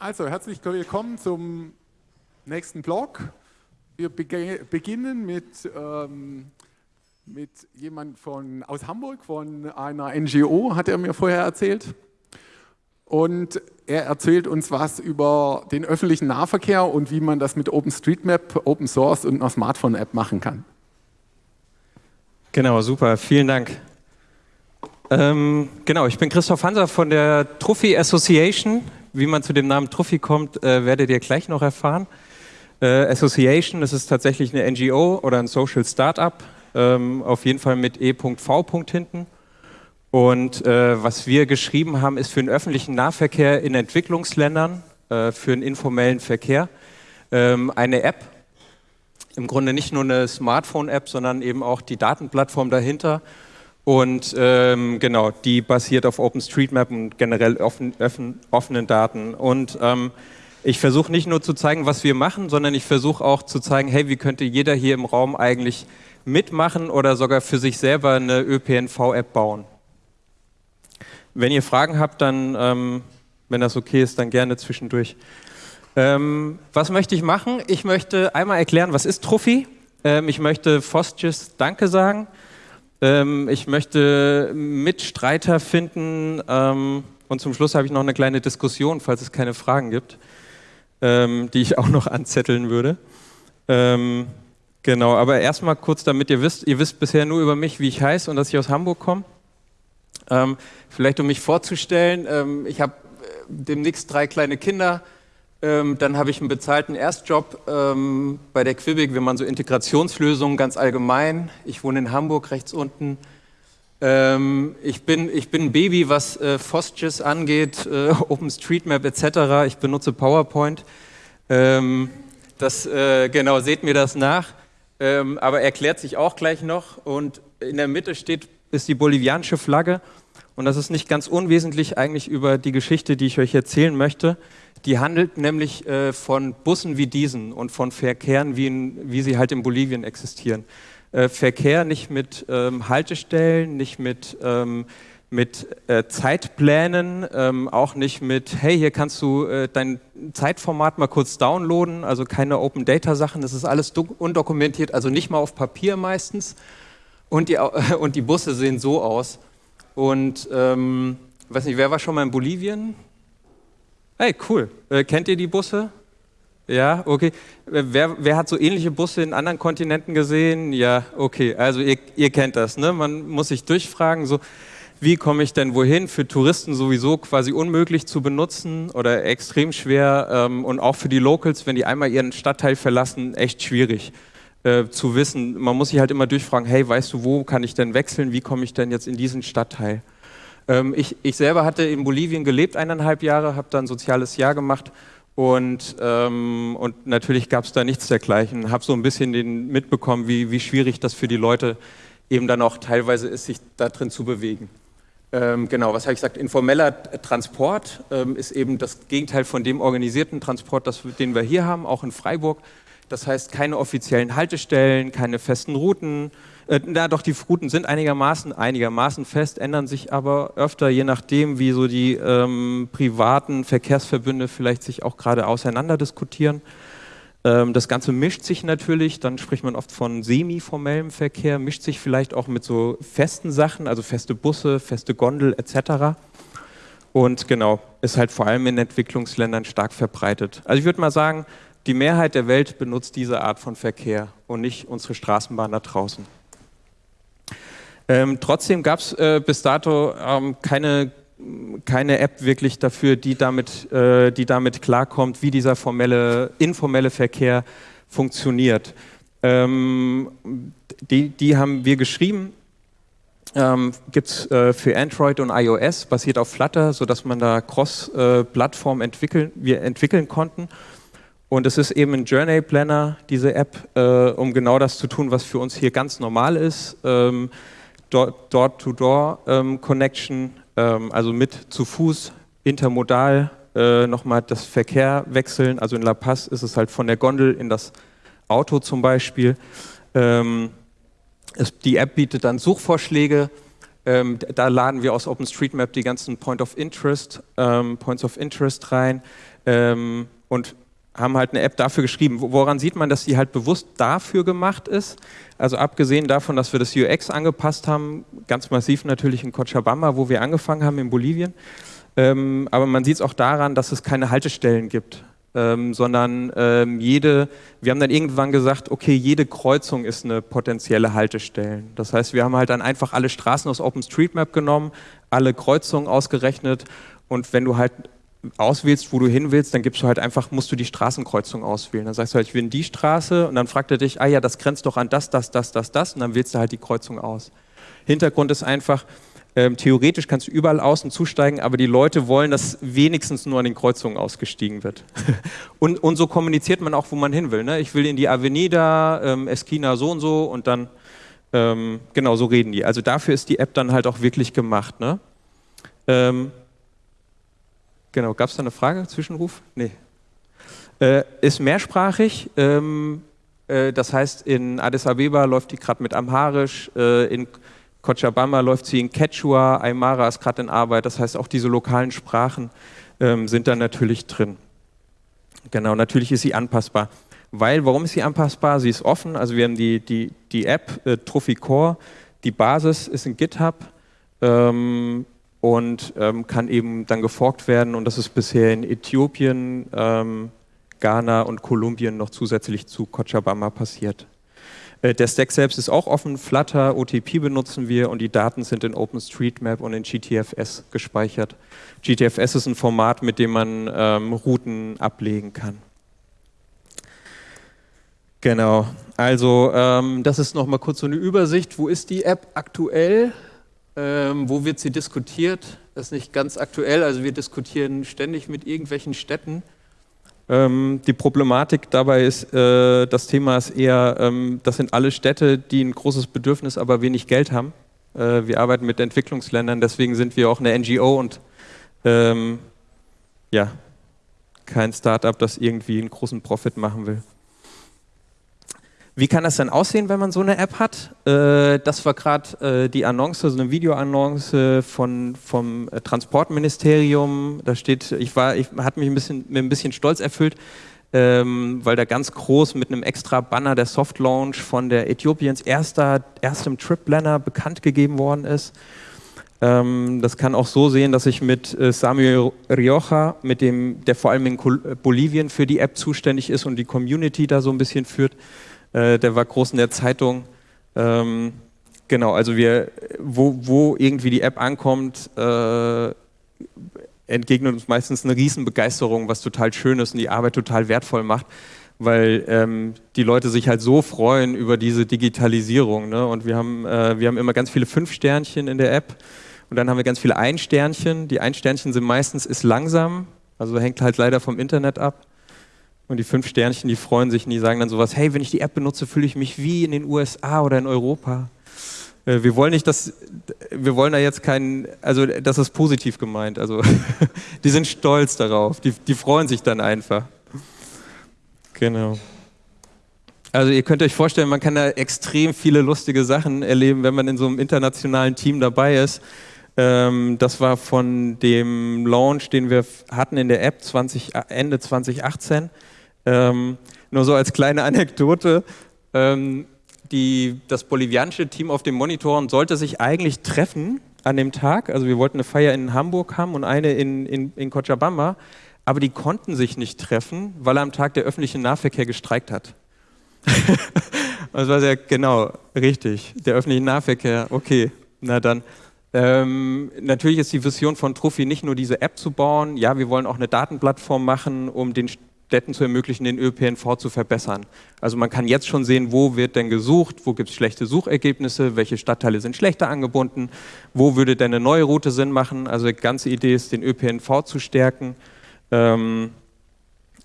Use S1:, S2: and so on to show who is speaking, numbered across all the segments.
S1: Also, herzlich willkommen zum nächsten Blog. Wir beginnen mit, ähm, mit jemand von, aus Hamburg, von einer NGO, hat er mir vorher erzählt. Und er erzählt uns was über den öffentlichen Nahverkehr und wie man das mit OpenStreetMap, Open Source und einer Smartphone-App machen kann.
S2: Genau, super, vielen Dank. Ähm, genau, ich bin Christoph Hanser von der Trophy Association. Wie man zu dem Namen Trophy kommt, äh, werdet ihr gleich noch erfahren. Äh, Association, das ist tatsächlich eine NGO oder ein Social Startup, ähm, auf jeden Fall mit E.V. hinten. Und äh, was wir geschrieben haben, ist für den öffentlichen Nahverkehr in Entwicklungsländern, äh, für den informellen Verkehr, ähm, eine App. Im Grunde nicht nur eine Smartphone-App, sondern eben auch die Datenplattform dahinter und ähm, genau, die basiert auf OpenStreetMap und generell offen, offen, offenen Daten. Und ähm, ich versuche nicht nur zu zeigen, was wir machen, sondern ich versuche auch zu zeigen, hey, wie könnte jeder hier im Raum eigentlich mitmachen oder sogar für sich selber eine ÖPNV-App bauen. Wenn ihr Fragen habt, dann, ähm, wenn das okay ist, dann gerne zwischendurch. Ähm, was möchte ich machen? Ich möchte einmal erklären, was ist Trophy. Ähm, ich möchte Fostgis Danke sagen. Ähm, ich möchte Mitstreiter finden ähm, und zum Schluss habe ich noch eine kleine Diskussion, falls es keine Fragen gibt, ähm, die ich auch noch anzetteln würde. Ähm, genau, aber erstmal kurz, damit ihr wisst, ihr wisst bisher nur über mich, wie ich heiße und dass ich aus Hamburg komme. Ähm, vielleicht um mich vorzustellen, ähm, ich habe äh, demnächst drei kleine Kinder, ähm, dann habe ich einen bezahlten Erstjob ähm, bei der Quibig, wenn man so Integrationslösungen ganz allgemein. Ich wohne in Hamburg, rechts unten. Ähm, ich, bin, ich bin ein Baby, was äh, FOSGIS angeht, äh, OpenStreetMap etc. Ich benutze PowerPoint. Ähm, das, äh, genau, seht mir das nach. Ähm, aber erklärt sich auch gleich noch. Und in der Mitte steht, ist die bolivianische Flagge. Und das ist nicht ganz unwesentlich eigentlich über die Geschichte, die ich euch erzählen möchte. Die handelt nämlich äh, von Bussen wie diesen und von Verkehren, wie, in, wie sie halt in Bolivien existieren. Äh, Verkehr nicht mit ähm, Haltestellen, nicht mit, ähm, mit äh, Zeitplänen, ähm, auch nicht mit, hey, hier kannst du äh, dein Zeitformat mal kurz downloaden, also keine Open Data Sachen, das ist alles undokumentiert, also nicht mal auf Papier meistens. Und die, und die Busse sehen so aus. Und ähm, weiß nicht, wer war schon mal in Bolivien? Hey, cool. Äh, kennt ihr die Busse? Ja, okay. Äh, wer, wer, hat so ähnliche Busse in anderen Kontinenten gesehen? Ja, okay. Also ihr, ihr kennt das. Ne? Man muss sich durchfragen, so, wie komme ich denn wohin? Für Touristen sowieso quasi unmöglich zu benutzen oder extrem schwer. Ähm, und auch für die Locals, wenn die einmal ihren Stadtteil verlassen, echt schwierig äh, zu wissen. Man muss sich halt immer durchfragen, hey, weißt du, wo kann ich denn wechseln? Wie komme ich denn jetzt in diesen Stadtteil? Ähm, ich, ich, selber hatte in Bolivien gelebt, eineinhalb Jahre, habe da ein soziales Jahr gemacht und, ähm, und natürlich gab es da nichts dergleichen. Habe so ein bisschen den mitbekommen, wie, wie schwierig das für die Leute eben dann auch teilweise ist, sich da drin zu bewegen. Ähm, genau, was habe ich gesagt? Informeller Transport ähm, ist eben das Gegenteil von dem organisierten Transport, das, den wir hier haben, auch in Freiburg. Das heißt, keine offiziellen Haltestellen, keine festen Routen, äh, na doch, die Routen sind einigermaßen, einigermaßen fest, ändern sich aber öfter, je nachdem, wie so die ähm, privaten Verkehrsverbünde vielleicht sich auch gerade auseinander diskutieren. Ähm, das Ganze mischt sich natürlich, dann spricht man oft von semi-formellem Verkehr, mischt sich vielleicht auch mit so festen Sachen, also feste Busse, feste Gondel etc. Und genau, ist halt vor allem in Entwicklungsländern stark verbreitet. Also ich würde mal sagen, die Mehrheit der Welt benutzt diese Art von Verkehr und nicht unsere Straßenbahn da draußen. Ähm, trotzdem gab es äh, bis dato ähm, keine, keine App wirklich dafür, die damit, äh, die damit klarkommt, wie dieser formelle, informelle Verkehr funktioniert. Ähm, die, die haben wir geschrieben, ähm, gibt es äh, für Android und iOS, basiert auf Flutter, sodass man da Cross-Plattform entwickeln, wir entwickeln konnten. Und es ist eben ein Journey Planner, diese App, äh, um genau das zu tun, was für uns hier ganz normal ist. Ähm, Door-to-Door-Connection, ähm, also mit zu Fuß, intermodal, äh, nochmal das Verkehr wechseln. Also in La Paz ist es halt von der Gondel in das Auto zum Beispiel. Ähm, die App bietet dann Suchvorschläge Ähm, da laden wir aus OpenStreetMap die ganzen Point of Interest, ähm, Points of Interest rein ähm, und haben halt eine App dafür geschrieben. Woran sieht man, dass die halt bewusst dafür gemacht ist? Also abgesehen davon, dass wir das UX angepasst haben, ganz massiv natürlich in Cochabamba, wo wir angefangen haben in Bolivien. Ähm, aber man sieht es auch daran, dass es keine Haltestellen gibt ähm, sondern ähm, jede, wir haben dann irgendwann gesagt, okay, jede Kreuzung ist eine potenzielle Haltestelle. Das heißt, wir haben halt dann einfach alle Straßen aus OpenStreetMap genommen, alle Kreuzungen ausgerechnet und wenn du halt auswählst, wo du hin willst, dann gibst du halt einfach, musst du die Straßenkreuzung auswählen. Dann sagst du halt, ich will in die Straße und dann fragt er dich, ah ja, das grenzt doch an das, das, das, das, das und dann wählst du halt die Kreuzung aus. Hintergrund ist einfach, ähm, theoretisch kannst du überall außen zusteigen, aber die Leute wollen, dass wenigstens nur an den Kreuzungen ausgestiegen wird. und, und, so kommuniziert man auch, wo man hin will. Ne? Ich will in die Avenida, ähm, Esquina so und so und dann, ähm, genau, so reden die. Also dafür ist die App dann halt auch wirklich gemacht. Ne? Ähm, genau, gab es da eine Frage, Zwischenruf? Nee. Äh, ist mehrsprachig. Ähm, äh, das heißt, in Addis Abeba läuft die gerade mit Amharisch, äh, in Cochabamba läuft sie in Quechua, Aymara ist gerade in Arbeit, das heißt auch diese lokalen Sprachen ähm, sind da natürlich drin. Genau, natürlich ist sie anpassbar. Weil, warum ist sie anpassbar? Sie ist offen, also wir haben die, die, die App äh, Trophy Core, die Basis ist in GitHub ähm, und ähm, kann eben dann geforkt werden und das ist bisher in Äthiopien, ähm, Ghana und Kolumbien noch zusätzlich zu Cochabamba passiert. Äh, der Stack selbst ist auch offen, Flutter, OTP benutzen wir und die Daten sind in OpenStreetMap und in GTFS gespeichert. GTFS ist ein Format, mit dem man ähm, Routen ablegen kann. Genau, also ähm, das ist nochmal kurz so eine Übersicht. Wo ist die App aktuell? Ähm, wo wird sie diskutiert? Das ist nicht ganz aktuell, also wir diskutieren ständig mit irgendwelchen Städten. Ähm, die Problematik dabei ist, äh, das Thema ist eher, ähm, das sind alle Städte, die ein großes Bedürfnis, aber wenig Geld haben. Äh, wir arbeiten mit Entwicklungsländern, deswegen sind wir auch eine NGO und ähm, ja, kein Startup, das irgendwie einen großen Profit machen will. Wie kann das dann aussehen, wenn man so eine App hat? Äh, das war gerade äh, die Annonce, so eine Videoannonce von, vom äh, Transportministerium. Da steht, ich war, ich hat mich ein bisschen, mir ein bisschen stolz erfüllt, ähm, weil da ganz groß mit einem extra Banner der Soft Launch von der Äthiopiens erster, erstem Trip Planner bekannt gegeben worden ist. Ähm, das kann auch so sehen, dass ich mit äh, Samuel Rioja, mit dem, der vor allem in Bolivien für die App zuständig ist und die Community da so ein bisschen führt, äh, der war groß in der Zeitung. Ähm, genau, also wir, wo, wo irgendwie die App ankommt, äh, entgegnet uns meistens eine Riesenbegeisterung, was total schön ist und die Arbeit total wertvoll macht, weil ähm, die Leute sich halt so freuen über diese Digitalisierung. Ne? Und wir haben, äh, wir haben immer ganz viele Fünf-Sternchen in der App und dann haben wir ganz viele Ein-Sternchen. Die Ein-Sternchen sind meistens ist langsam, also hängt halt leider vom Internet ab. Und die fünf Sternchen, die freuen sich und die sagen dann sowas, hey, wenn ich die App benutze, fühle ich mich wie in den USA oder in Europa. Äh, wir wollen nicht, dass, wir wollen da jetzt keinen, also das ist positiv gemeint, also die sind stolz darauf, die, die freuen sich dann einfach. Genau. Also ihr könnt euch vorstellen, man kann da extrem viele lustige Sachen erleben, wenn man in so einem internationalen Team dabei ist. Ähm, das war von dem Launch, den wir hatten in der App 20, Ende 2018. Ähm, nur so als kleine Anekdote. Ähm, die, das bolivianische Team auf dem Monitoren sollte sich eigentlich treffen an dem Tag. Also wir wollten eine Feier in Hamburg haben und eine in, in, in Cochabamba. Aber die konnten sich nicht treffen, weil am Tag der öffentliche Nahverkehr gestreikt hat. das war sehr genau, richtig. Der öffentliche Nahverkehr, okay, na dann. Ähm, natürlich ist die Vision von Trophy nicht nur diese App zu bauen. Ja, wir wollen auch eine Datenplattform machen, um den Städten zu ermöglichen, den ÖPNV zu verbessern. Also man kann jetzt schon sehen, wo wird denn gesucht, wo gibt es schlechte Suchergebnisse, welche Stadtteile sind schlechter angebunden, wo würde denn eine neue Route Sinn machen. Also die ganze Idee ist, den ÖPNV zu stärken ähm,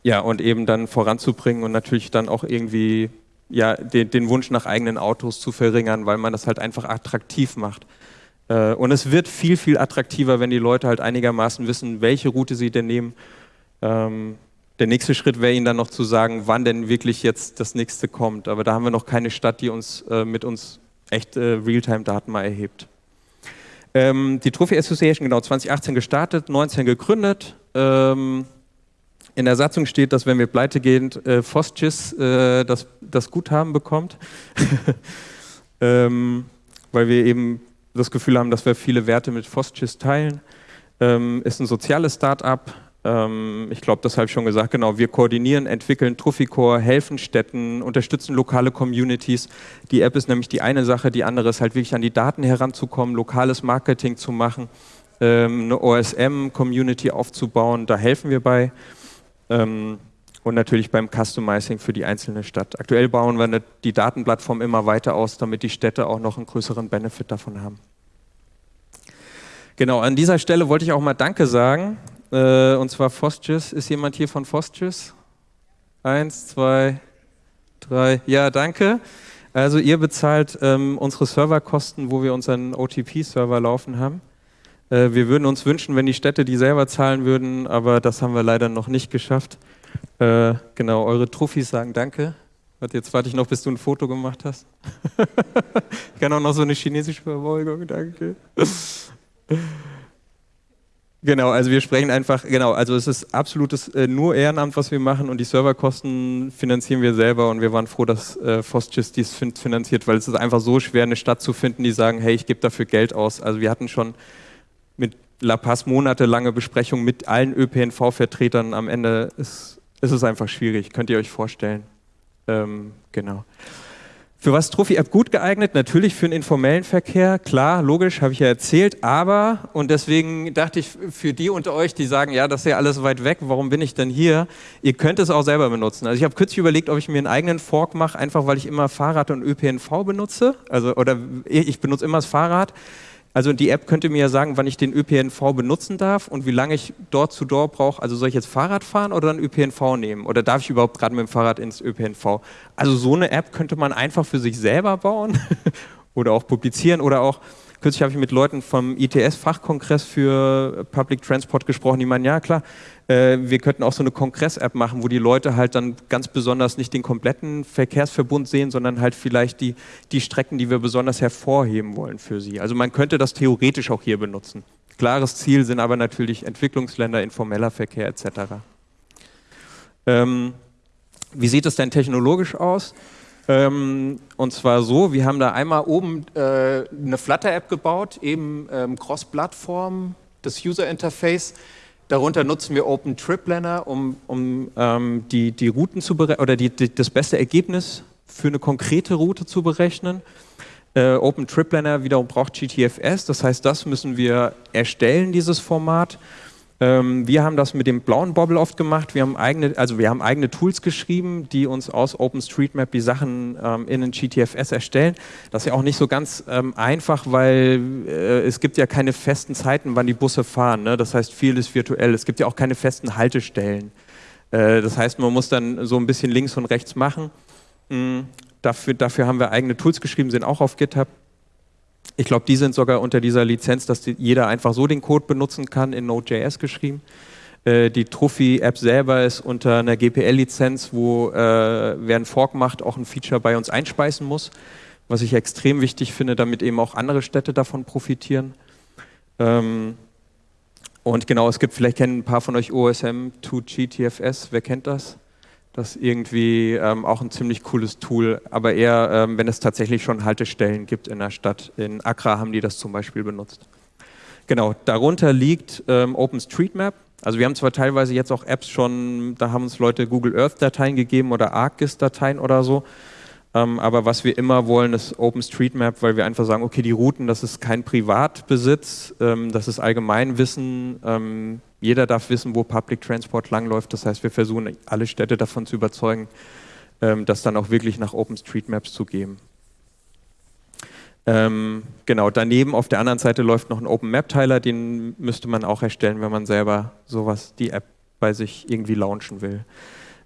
S2: ja, und eben dann voranzubringen und natürlich dann auch irgendwie ja, den, den Wunsch nach eigenen Autos zu verringern, weil man das halt einfach attraktiv macht. Äh, und es wird viel, viel attraktiver, wenn die Leute halt einigermaßen wissen, welche Route sie denn nehmen. Ähm, der nächste Schritt wäre Ihnen dann noch zu sagen, wann denn wirklich jetzt das nächste kommt. Aber da haben wir noch keine Stadt, die uns äh, mit uns echt äh, Realtime-Daten mal erhebt. Ähm, die Trophy Association, genau, 2018 gestartet, 19 gegründet. Ähm, in der Satzung steht, dass wenn wir pleite gehen, äh, Fosgis äh, das, das Guthaben bekommt. ähm, weil wir eben das Gefühl haben, dass wir viele Werte mit Fosgis teilen. Ähm, ist ein soziales Start-up. Ähm, ich glaube, das habe ich schon gesagt. Genau, wir koordinieren, entwickeln Trophicore, helfen Städten, unterstützen lokale Communities. Die App ist nämlich die eine Sache, die andere ist halt wirklich an die Daten heranzukommen, lokales Marketing zu machen, ähm, eine OSM-Community aufzubauen. Da helfen wir bei. Ähm, und natürlich beim Customizing für die einzelne Stadt. Aktuell bauen wir die Datenplattform immer weiter aus, damit die Städte auch noch einen größeren Benefit davon haben. Genau, an dieser Stelle wollte ich auch mal Danke sagen. Äh, und zwar Fostgis. Ist jemand hier von Fostgis? Eins, zwei, drei. Ja, danke. Also ihr bezahlt ähm, unsere Serverkosten, wo wir unseren OTP-Server laufen haben. Äh, wir würden uns wünschen, wenn die Städte die selber zahlen würden, aber das haben wir leider noch nicht geschafft. Äh, genau, eure Trophys sagen Danke. Jetzt warte ich noch, bis du ein Foto gemacht hast. ich kann auch noch so eine chinesische Verbeugung, danke. Genau, also wir sprechen einfach, genau, also es ist absolutes äh, nur Ehrenamt, was wir machen und die Serverkosten finanzieren wir selber und wir waren froh, dass äh, Fostgis dies finanziert, weil es ist einfach so schwer, eine Stadt zu finden, die sagen, hey, ich gebe dafür Geld aus. Also wir hatten schon mit La Paz monatelange Besprechungen mit allen ÖPNV-Vertretern. Am Ende ist, ist, es einfach schwierig, könnt ihr euch vorstellen. Ähm, genau. Für was ist Trophy App gut geeignet? Natürlich für den informellen Verkehr, klar, logisch, habe ich ja erzählt, aber, und deswegen dachte ich, für die unter euch, die sagen, ja, das ist ja alles weit weg, warum bin ich denn hier? Ihr könnt es auch selber benutzen. Also ich habe kürzlich überlegt, ob ich mir einen eigenen Fork mache, einfach weil ich immer Fahrrad und ÖPNV benutze, also, oder ich benutze immer das Fahrrad. Also die App könnte mir ja sagen, wann ich den ÖPNV benutzen darf und wie lange ich dort zu dort brauche. Also soll ich jetzt Fahrrad fahren oder einen ÖPNV nehmen? Oder darf ich überhaupt gerade mit dem Fahrrad ins ÖPNV? Also so eine App könnte man einfach für sich selber bauen oder auch publizieren oder auch Kürzlich habe ich mit Leuten vom ITS-Fachkongress für Public Transport gesprochen, die meinen, ja klar, äh, wir könnten auch so eine Kongress-App machen, wo die Leute halt dann ganz besonders nicht den kompletten Verkehrsverbund sehen, sondern halt vielleicht die, die Strecken, die wir besonders hervorheben wollen für sie. Also man könnte das theoretisch auch hier benutzen. Klares Ziel sind aber natürlich Entwicklungsländer, informeller Verkehr etc. Ähm, wie sieht es denn technologisch aus? Ähm, und zwar so, wir haben da einmal oben äh, eine Flutter-App gebaut, eben ähm, Cross-Plattform, das User-Interface. Darunter nutzen wir Open Trip Planner, um, um ähm, die, die Routen zu oder die, die, das beste Ergebnis für eine konkrete Route zu berechnen. Äh, Open Trip Planner wiederum braucht GTFS, das heißt, das müssen wir erstellen, dieses Format. Ähm, wir haben das mit dem blauen Bobble oft gemacht. Wir haben eigene, also wir haben eigene Tools geschrieben, die uns aus OpenStreetMap die Sachen ähm, in den GTFS erstellen. Das ist ja auch nicht so ganz ähm, einfach, weil äh, es gibt ja keine festen Zeiten, wann die Busse fahren. Ne? Das heißt, viel ist virtuell. Es gibt ja auch keine festen Haltestellen. Äh, das heißt, man muss dann so ein bisschen links und rechts machen. Mhm. Dafür, dafür haben wir eigene Tools geschrieben, sind auch auf GitHub. Ich glaube, die sind sogar unter dieser Lizenz, dass die, jeder einfach so den Code benutzen kann, in Node.js geschrieben. Äh, die Trophy-App selber ist unter einer GPL-Lizenz, wo äh, wer einen Fork macht, auch ein Feature bei uns einspeisen muss, was ich extrem wichtig finde, damit eben auch andere Städte davon profitieren. Ähm, und genau, es gibt, vielleicht kennen ein paar von euch OSM 2GTFS, wer kennt das? Das ist irgendwie ähm, auch ein ziemlich cooles Tool, aber eher, ähm, wenn es tatsächlich schon Haltestellen gibt in der Stadt. In Accra haben die das zum Beispiel benutzt. Genau, darunter liegt ähm, OpenStreetMap. Also wir haben zwar teilweise jetzt auch Apps schon, da haben uns Leute Google Earth-Dateien gegeben oder ArcGIS-Dateien oder so. Ähm, aber was wir immer wollen, ist OpenStreetMap, weil wir einfach sagen, okay, die Routen, das ist kein Privatbesitz, ähm, das ist Allgemeinwissen ähm, jeder darf wissen, wo Public Transport langläuft. Das heißt, wir versuchen, alle Städte davon zu überzeugen, ähm, das dann auch wirklich nach OpenStreetMaps zu geben. Ähm, genau, daneben auf der anderen Seite läuft noch ein Open Map Teiler, den müsste man auch erstellen, wenn man selber sowas, die App bei sich irgendwie launchen will.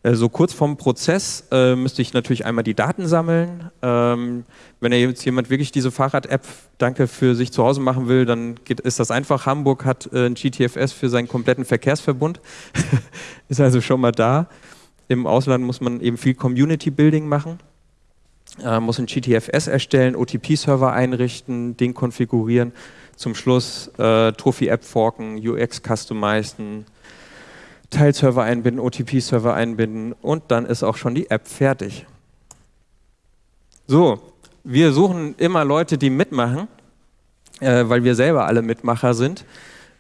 S2: Äh, so kurz vorm Prozess äh, müsste ich natürlich einmal die Daten sammeln. Ähm, wenn jetzt jemand wirklich diese Fahrrad-App, danke, für sich zu Hause machen will, dann geht, ist das einfach. Hamburg hat äh, ein GTFS für seinen kompletten Verkehrsverbund. ist also schon mal da. Im Ausland muss man eben viel Community-Building machen. Äh, muss ein GTFS erstellen, OTP-Server einrichten, den konfigurieren. zum Schluss äh, Trophy-App forken, UX customizen, Teilserver einbinden, OTP-Server einbinden und dann ist auch schon die App fertig. So, wir suchen immer Leute, die mitmachen, äh, weil wir selber alle Mitmacher sind,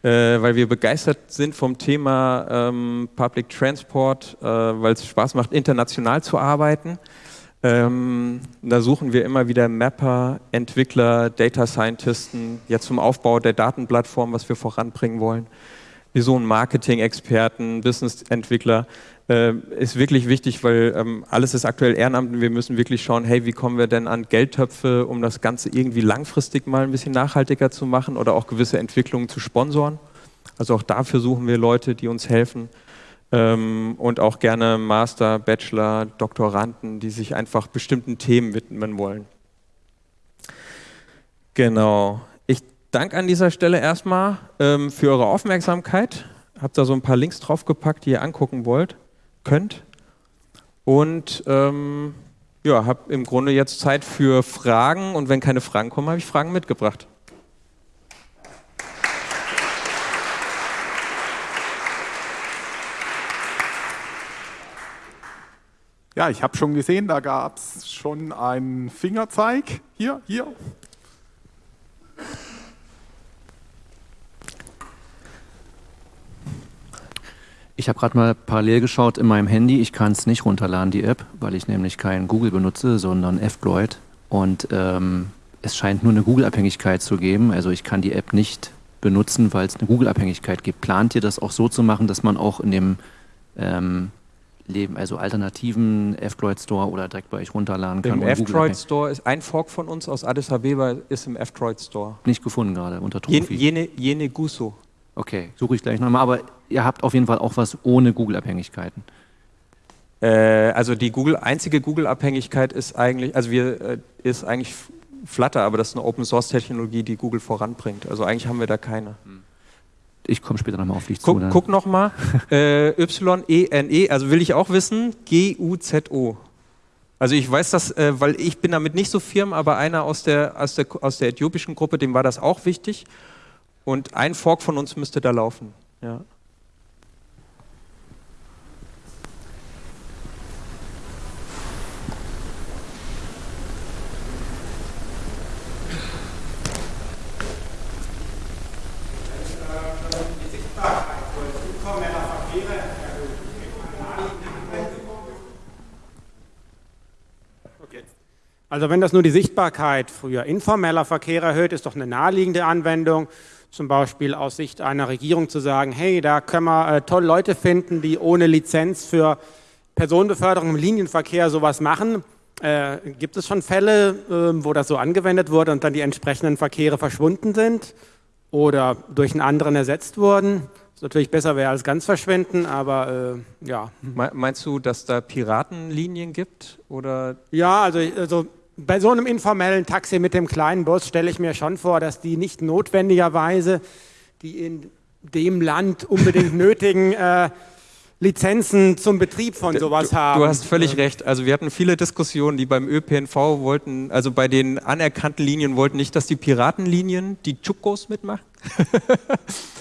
S2: äh, weil wir begeistert sind vom Thema ähm, Public Transport, äh, weil es Spaß macht, international zu arbeiten. Ähm, da suchen wir immer wieder Mapper, Entwickler, Data Scientisten, jetzt zum Aufbau der Datenplattform, was wir voranbringen wollen. Wir suchen Marketing-Experten, Business-Entwickler. Äh, ist wirklich wichtig, weil ähm, alles ist aktuell Ehrenamt und wir müssen wirklich schauen, hey, wie kommen wir denn an Geldtöpfe, um das Ganze irgendwie langfristig mal ein bisschen nachhaltiger zu machen oder auch gewisse Entwicklungen zu sponsoren. Also auch dafür suchen wir Leute, die uns helfen ähm, und auch gerne Master, Bachelor, Doktoranden, die sich einfach bestimmten Themen widmen wollen. Genau. Ich danke an dieser Stelle erstmal ähm, für eure Aufmerksamkeit. Habt da so ein paar Links draufgepackt, die ihr angucken wollt, könnt. Und ähm, ja, habe im Grunde jetzt Zeit für Fragen und wenn keine Fragen kommen, habe ich Fragen mitgebracht.
S1: Ja, ich habe schon gesehen, da gab es schon einen Fingerzeig. Hier, hier.
S3: Ich habe gerade mal parallel geschaut in meinem Handy. Ich kann es nicht runterladen, die App, weil ich nämlich kein Google benutze, sondern F-Droid. Und ähm, es scheint nur eine Google-Abhängigkeit zu geben. Also ich kann die App nicht benutzen, weil es eine Google-Abhängigkeit gibt. Plant ihr das auch so zu machen, dass man auch in dem ähm, Leben, also alternativen F-Droid Store oder direkt bei euch runterladen kann.
S2: Im F-Droid Store ist ein Fork von uns aus Addis Abeba ist im F-Droid Store.
S3: Nicht gefunden gerade unter
S2: Trophy. Jene, jene Guso.
S3: Okay, suche ich gleich nochmal. Aber ihr habt auf jeden Fall auch was ohne Google-Abhängigkeiten.
S2: Äh, also die Google, einzige Google-Abhängigkeit ist eigentlich, also wir, äh, ist eigentlich Flutter, aber das ist eine Open-Source-Technologie, die Google voranbringt. Also eigentlich haben wir da keine. Hm
S3: ich komme später nochmal auf dich
S2: guck,
S3: zu. Dann.
S2: Guck nochmal. äh, Y-E-N-E, also will ich auch wissen, G-U-Z-O. Also ich weiß das, äh, weil ich bin damit nicht so firm, aber einer aus der, aus, der, aus der äthiopischen Gruppe, dem war das auch wichtig. Und ein Fork von uns müsste da laufen. Ja.
S4: Also wenn das nur die Sichtbarkeit früher informeller Verkehr erhöht, ist doch eine naheliegende Anwendung, zum Beispiel aus Sicht einer Regierung zu sagen, hey, da können wir äh, tolle Leute finden, die ohne Lizenz für Personenbeförderung im Linienverkehr sowas machen. Äh, gibt es schon Fälle, äh, wo das so angewendet wurde und dann die entsprechenden Verkehre verschwunden sind oder durch einen anderen ersetzt wurden? Was natürlich besser wäre als ganz verschwinden, aber äh, ja.
S2: Meinst du, dass da Piratenlinien gibt? Oder?
S4: Ja, also, also bei so einem informellen Taxi mit dem kleinen Bus stelle ich mir schon vor, dass die nicht notwendigerweise die in dem Land unbedingt nötigen äh, Lizenzen zum Betrieb von sowas
S2: du,
S4: haben.
S2: Du hast völlig ähm. recht. Also wir hatten viele Diskussionen, die beim ÖPNV wollten, also bei den anerkannten Linien wollten nicht, dass die Piratenlinien die Chukos mitmachen.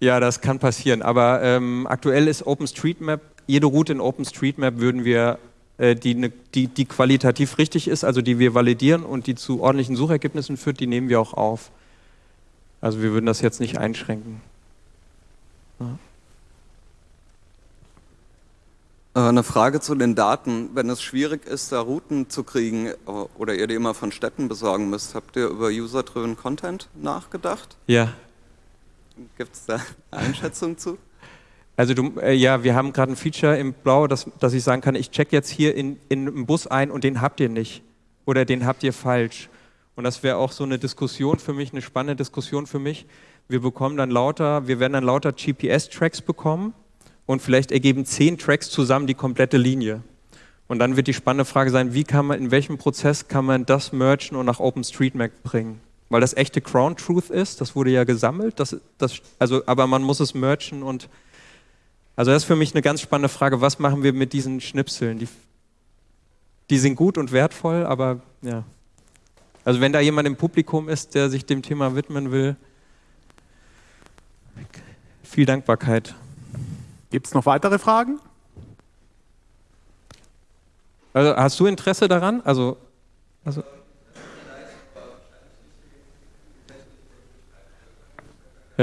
S2: ja, das kann passieren. Aber ähm, aktuell ist OpenStreetMap, jede Route in OpenStreetMap würden wir äh, die, ne, die, die qualitativ richtig ist, also die wir validieren und die zu ordentlichen Suchergebnissen führt, die nehmen wir auch auf. Also wir würden das jetzt nicht einschränken. Ja.
S5: Äh, eine Frage zu den Daten. Wenn es schwierig ist, da Routen zu kriegen oder ihr die immer von Städten besorgen müsst, habt ihr über User-Driven Content nachgedacht?
S2: Ja.
S5: Gibt es da Einschätzung zu?
S2: Also du, äh, ja, wir haben gerade ein Feature im Blau, dass, dass ich sagen kann, ich check jetzt hier in, in einen Bus ein und den habt ihr nicht. Oder den habt ihr falsch. Und das wäre auch so eine Diskussion für mich, eine spannende Diskussion für mich. Wir bekommen dann lauter, wir werden dann lauter GPS-Tracks bekommen und vielleicht ergeben zehn Tracks zusammen die komplette Linie. Und dann wird die spannende Frage sein, wie kann man, in welchem Prozess kann man das mergen und nach OpenStreetMap bringen? Weil das echte Crown Truth ist, das wurde ja gesammelt, das, das, also, aber man muss es mergen und also das ist für mich eine ganz spannende Frage, was machen wir mit diesen Schnipseln? Die, die sind gut und wertvoll, aber ja. Also wenn da jemand im Publikum ist, der sich dem Thema widmen will, viel Dankbarkeit.
S1: Gibt es noch weitere Fragen?
S2: Also hast du Interesse daran? Also, also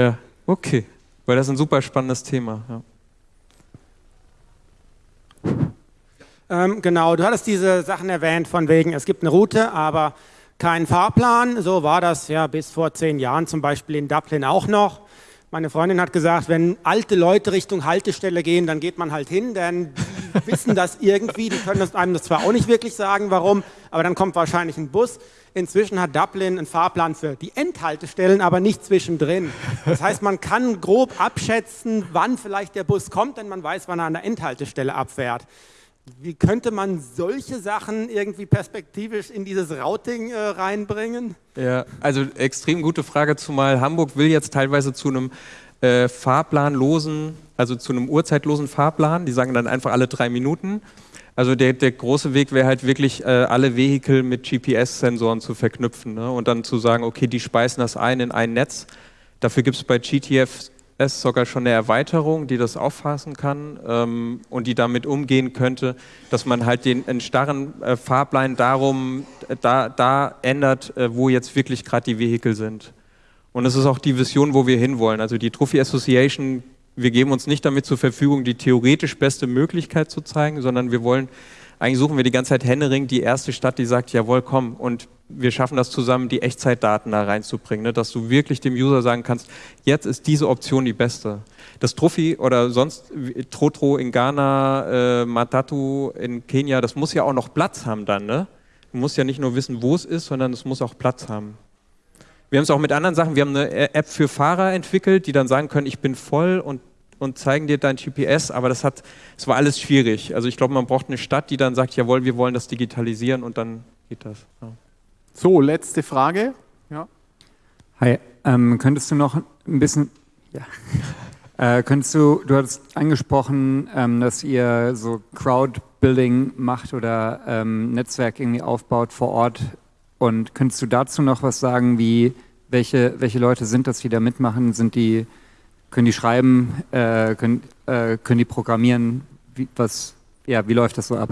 S2: ja, okay, weil das ist ein super spannendes Thema. Ja.
S4: Ähm, genau, du hattest diese Sachen erwähnt von wegen, es gibt eine Route, aber keinen Fahrplan. So war das ja bis vor zehn Jahren zum Beispiel in Dublin auch noch. Meine Freundin hat gesagt, wenn alte Leute Richtung Haltestelle gehen, dann geht man halt hin, denn die wissen das irgendwie. Die können das einem das zwar auch nicht wirklich sagen, warum, aber dann kommt wahrscheinlich ein Bus. Inzwischen hat Dublin einen Fahrplan für die Endhaltestellen, aber nicht zwischendrin. Das heißt, man kann grob abschätzen, wann vielleicht der Bus kommt, denn man weiß, wann er an der Endhaltestelle abfährt. Wie könnte man solche Sachen irgendwie perspektivisch in dieses Routing äh, reinbringen?
S2: Ja, also extrem gute Frage, zumal Hamburg will jetzt teilweise zu einem äh, fahrplanlosen, also zu einem uhrzeitlosen Fahrplan. Die sagen dann einfach alle drei Minuten. Also der, der große Weg wäre halt wirklich, äh, alle Vehikel mit GPS-Sensoren zu verknüpfen ne? und dann zu sagen, okay, die speisen das ein in ein Netz. Dafür gibt es bei GTF es sogar schon eine Erweiterung, die das auffassen kann ähm, und die damit umgehen könnte, dass man halt den starren äh, Fahrplan darum da, da ändert, äh, wo jetzt wirklich gerade die Vehikel sind. Und es ist auch die Vision, wo wir hinwollen. Also die Trophy Association, wir geben uns nicht damit zur Verfügung, die theoretisch beste Möglichkeit zu zeigen, sondern wir wollen, eigentlich suchen wir die ganze Zeit Hennering, die erste Stadt, die sagt, jawohl, komm, und wir schaffen das zusammen, die Echtzeitdaten da reinzubringen, ne? dass du wirklich dem User sagen kannst, jetzt ist diese Option die beste. Das Trophy oder sonst Trotro in Ghana, äh, Matatu in Kenia, das muss ja auch noch Platz haben dann. Ne? Du musst ja nicht nur wissen, wo es ist, sondern es muss auch Platz haben. Wir haben es auch mit anderen Sachen, wir haben eine App für Fahrer entwickelt, die dann sagen können, ich bin voll und, und zeigen dir dein GPS, aber das hat, es war alles schwierig. Also ich glaube, man braucht eine Stadt, die dann sagt, jawohl, wir wollen das digitalisieren und dann geht das. Ja.
S1: So, letzte Frage. Ja.
S6: Hi, ähm, könntest du noch ein bisschen, ja, äh, könntest du, du hattest angesprochen, ähm, dass ihr so Crowdbuilding macht oder ähm, Netzwerk irgendwie aufbaut vor Ort und könntest du dazu noch was sagen, wie, welche, welche Leute sind das, die da mitmachen? Sind die, können die schreiben, äh, können, äh, können die programmieren? Wie, was, ja, wie läuft das so ab?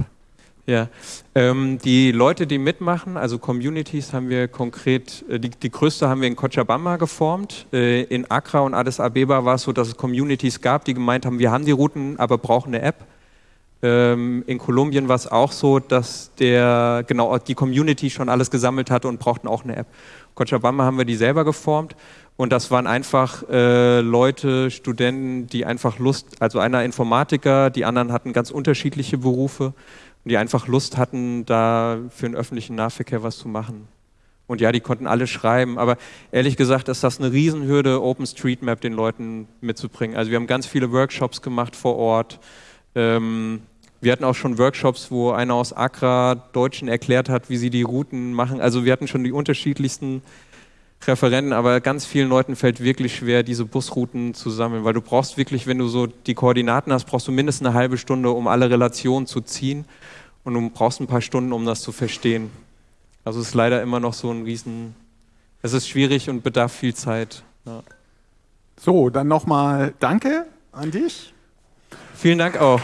S2: Ja, ähm, die Leute, die mitmachen, also Communities haben wir konkret, äh, die, die größte haben wir in Cochabamba geformt. Äh, in Accra und Addis Abeba war es so, dass es Communities gab, die gemeint haben, wir haben die Routen, aber brauchen eine App. Ähm, in Kolumbien war es auch so, dass der, genau, die Community schon alles gesammelt hatte und brauchten auch eine App. Cochabamba haben wir die selber geformt und das waren einfach äh, Leute, Studenten, die einfach Lust, also einer Informatiker, die anderen hatten ganz unterschiedliche Berufe die einfach Lust hatten, da für den öffentlichen Nahverkehr was zu machen. Und ja, die konnten alle schreiben, aber ehrlich gesagt ist das eine Riesenhürde, OpenStreetMap den Leuten mitzubringen. Also wir haben ganz viele Workshops gemacht vor Ort. Ähm, wir hatten auch schon Workshops, wo einer aus Accra Deutschen erklärt hat, wie sie die Routen machen. Also wir hatten schon die unterschiedlichsten Referenten, aber ganz vielen Leuten fällt wirklich schwer, diese Busrouten zu sammeln, weil du brauchst wirklich, wenn du so die Koordinaten hast, brauchst du mindestens eine halbe Stunde, um alle Relationen zu ziehen und du brauchst ein paar Stunden, um das zu verstehen. Also es ist leider immer noch so ein Riesen, es ist schwierig und bedarf viel Zeit. Ja.
S1: So, dann nochmal Danke an dich.
S2: Vielen Dank auch.